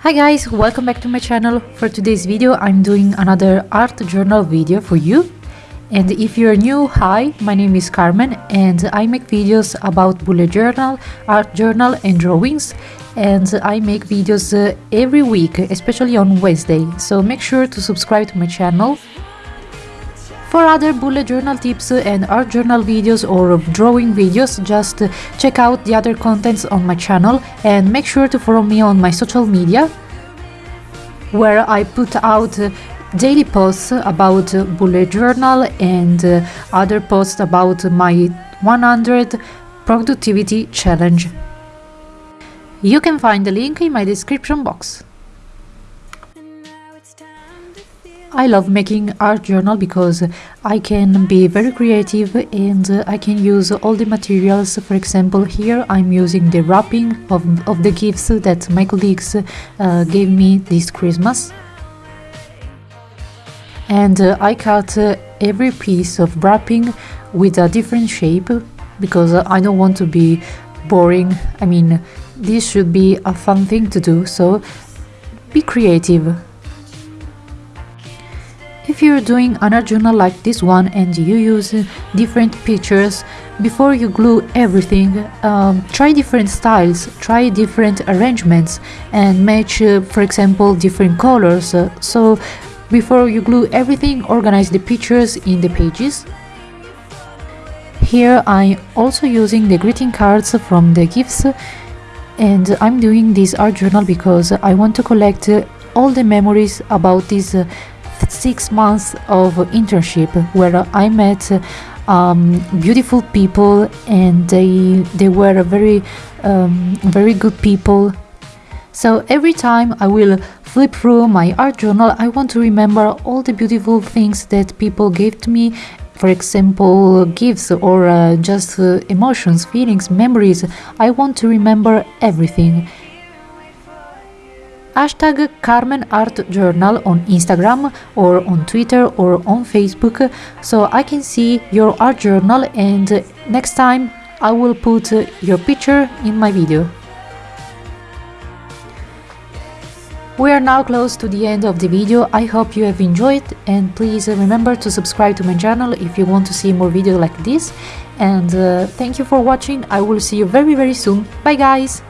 Hi guys, welcome back to my channel. For today's video I'm doing another art journal video for you. And if you're new, hi, my name is Carmen and I make videos about bullet journal, art journal and drawings. And I make videos uh, every week, especially on Wednesday. So make sure to subscribe to my channel for other bullet journal tips and art journal videos or drawing videos, just check out the other contents on my channel and make sure to follow me on my social media where I put out daily posts about bullet journal and uh, other posts about my 100 productivity challenge. You can find the link in my description box. I love making art journal because I can be very creative and I can use all the materials. For example, here I'm using the wrapping of, of the gifts that my colleagues uh, gave me this Christmas. And uh, I cut uh, every piece of wrapping with a different shape because I don't want to be boring. I mean, this should be a fun thing to do, so be creative. If you're doing an art journal like this one and you use different pictures, before you glue everything, um, try different styles, try different arrangements and match, uh, for example, different colors. So before you glue everything, organize the pictures in the pages. Here I'm also using the greeting cards from the gifts and I'm doing this art journal because I want to collect all the memories about this uh, six months of internship where I met um, beautiful people and they they were very um, very good people. So every time I will flip through my art journal, I want to remember all the beautiful things that people gave to me. For example, gifts or uh, just uh, emotions, feelings, memories. I want to remember everything hashtag Carmen Art Journal on Instagram or on Twitter or on Facebook so I can see your art journal and next time I will put your picture in my video. We are now close to the end of the video, I hope you have enjoyed and please remember to subscribe to my channel if you want to see more videos like this. And uh, thank you for watching, I will see you very very soon, bye guys!